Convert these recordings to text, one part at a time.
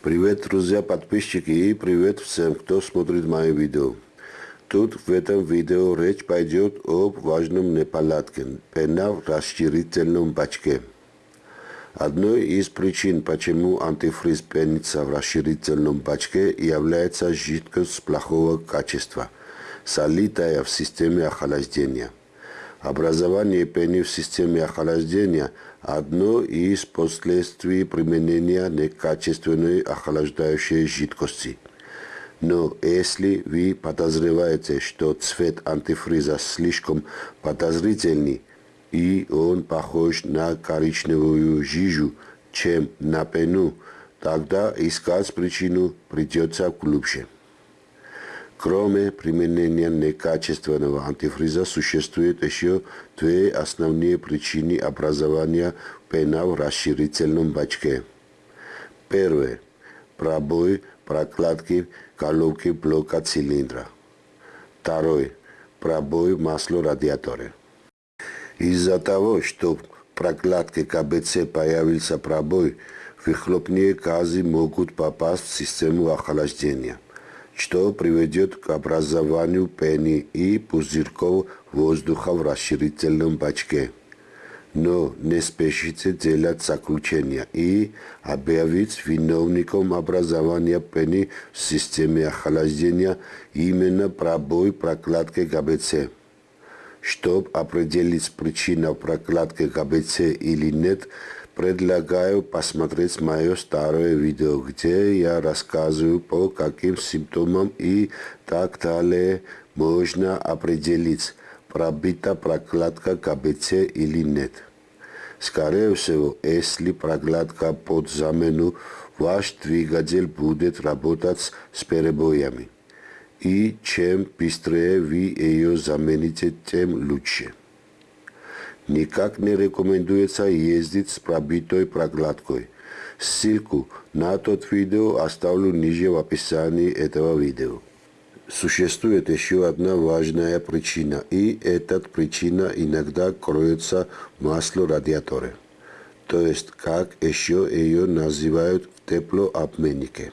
Привет, друзья, подписчики и привет всем, кто смотрит мои видео. Тут в этом видео речь пойдет об важном неполадке – пена в расширительном бачке. Одной из причин, почему антифриз пенится в расширительном бачке, является жидкость плохого качества, солитая в системе охлаждения. Образование пены в системе охлаждения – одно из последствий применения некачественной охлаждающей жидкости. Но если вы подозреваете, что цвет антифриза слишком подозрительный, и он похож на коричневую жижу, чем на пену, тогда искать причину придется глубже. Кроме применения некачественного антифриза существует еще две основные причины образования пена в расширительном бачке. Первое. Пробой прокладки головки блока цилиндра. Второе. Пробой масла радиатора. Из-за того, что в прокладке КБЦ появился пробой, выхлопные газы могут попасть в систему охлаждения – что приведет к образованию пены и пузырьков воздуха в расширительном бачке. Но не спешите делать заключения и объявить виновником образования пены в системе охлаждения именно пробой прокладки ГБЦ. Чтобы определить причину прокладки ГБЦ или нет, Предлагаю посмотреть мое старое видео, где я рассказываю, по каким симптомам и так далее можно определить, пробита прокладка КБЦ или нет. Скорее всего, если прокладка под замену, ваш двигатель будет работать с перебоями. И чем быстрее вы ее замените, тем лучше. Никак не рекомендуется ездить с пробитой прокладкой. Ссылку на тот видео оставлю ниже в описании этого видео. Существует еще одна важная причина, и эта причина иногда кроется в масле радиатора. То есть, как еще ее называют в теплообменнике.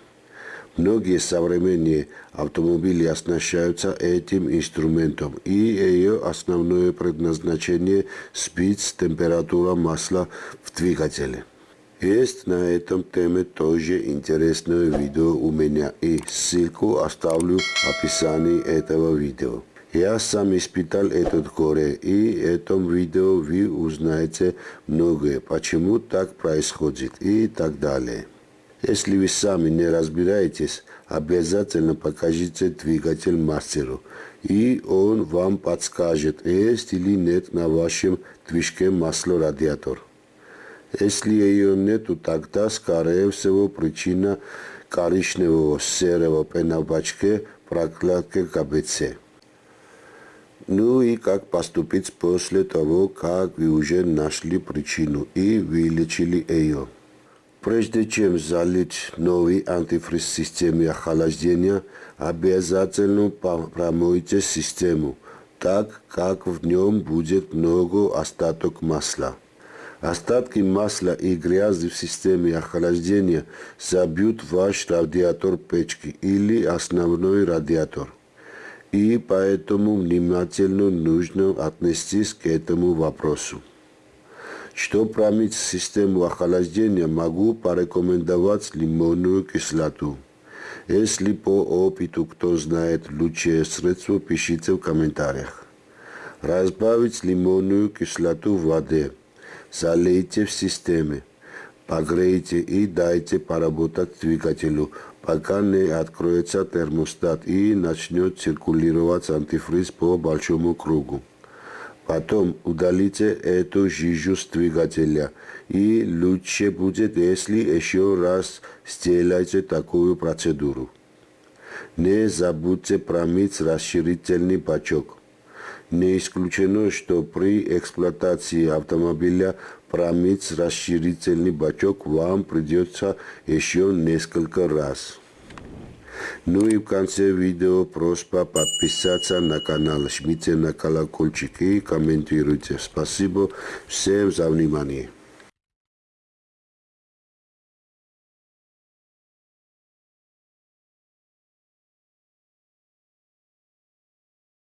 Многие современные автомобили оснащаются этим инструментом, и ее основное предназначение – сбить температуру масла в двигателе. Есть на этом теме тоже интересное видео у меня, и ссылку оставлю в описании этого видео. Я сам испытал этот горе, и в этом видео вы узнаете многое, почему так происходит и так далее. Если вы сами не разбираетесь, обязательно покажите двигатель мастеру, и он вам подскажет, есть или нет на вашем движке масло радиатор. Если ее нету, тогда, скорее всего, причина коричневого серого пена в бачке прокладки КБЦ. Ну и как поступить после того, как вы уже нашли причину и вылечили ее. Прежде чем залить новый антифриз в системе охлаждения, обязательно промойте систему, так как в нем будет много остаток масла. Остатки масла и грязи в системе охлаждения забьют ваш радиатор печки или основной радиатор. И поэтому внимательно нужно отнестись к этому вопросу. Что промыть систему охлаждения, могу порекомендовать лимонную кислоту. Если по опыту кто знает лучшее средство, пишите в комментариях. Разбавить лимонную кислоту в воде. Залейте в системе. Погрейте и дайте поработать двигателю, пока не откроется термостат и начнет циркулировать антифриз по большому кругу. Потом удалите эту жижу с двигателя. И лучше будет, если еще раз сделайте такую процедуру. Не забудьте промыть расширительный бачок. Не исключено, что при эксплуатации автомобиля промыть расширительный бачок вам придется еще несколько раз. Ну и в конце видео просьба подписаться на канал, жмите на колокольчик и комментируйте. Спасибо всем за внимание.